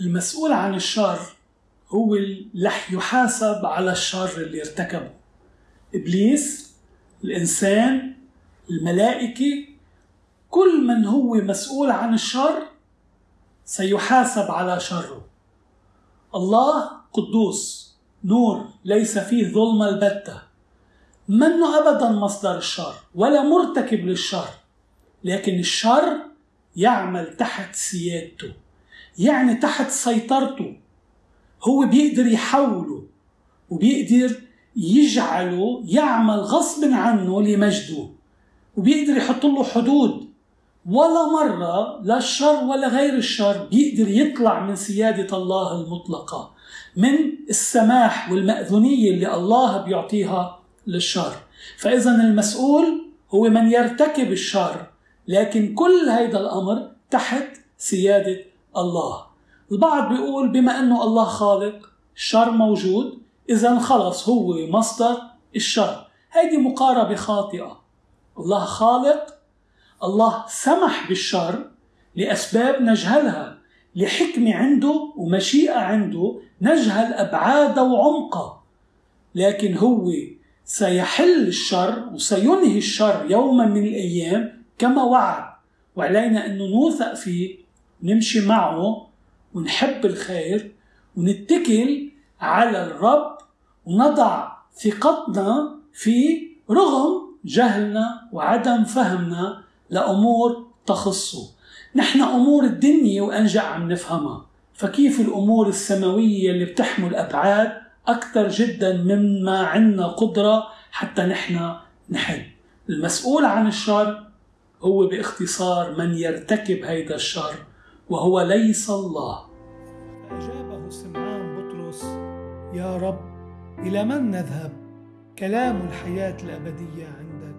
المسؤول عن الشر هو رح يحاسب على الشر اللي ارتكبه. إبليس الإنسان الملائكة كل من هو مسؤول عن الشر سيحاسب على شره. الله قدوس نور ليس فيه ظلم البتة. منه أبدا مصدر الشر ولا مرتكب للشر لكن الشر يعمل تحت سيادته. يعني تحت سيطرته. هو بيقدر يحوله وبيقدر يجعله يعمل غصب عنه لمجده وبيقدر يحط له حدود. ولا مرة لا الشر ولا غير الشر بيقدر يطلع من سيادة الله المطلقة من السماح والمأذونية اللي الله بيعطيها للشر. فإذا المسؤول هو من يرتكب الشر لكن كل هيدا الأمر تحت سيادة الله. البعض بيقول بما أنه الله خالق الشر موجود إذا خلص هو مصدر الشر. هيدي مقاربة خاطئة. الله خالق الله سمح بالشر لأسباب نجهلها لحكمة عنده ومشيئة عنده نجهل أبعادها وعمقها لكن هو سيحل الشر وسينهي الشر يوما من الأيام كما وعد. وعلينا أنه نوثق فيه نمشي معه ونحب الخير ونتكل على الرب ونضع ثقتنا فيه رغم جهلنا وعدم فهمنا لأمور تخصه نحن أمور الدنيا وأنجع عم نفهمها. فكيف الأمور السماوية اللي بتحمل أبعاد أكثر جدا مما عندنا قدرة حتى نحن نحل؟ المسؤول عن الشر هو باختصار من يرتكب هيدا الشر. وهو ليس الله. فأجابه سمعان بطرس يا رب إلى من نذهب؟ كلام الحياة الأبدية عندك.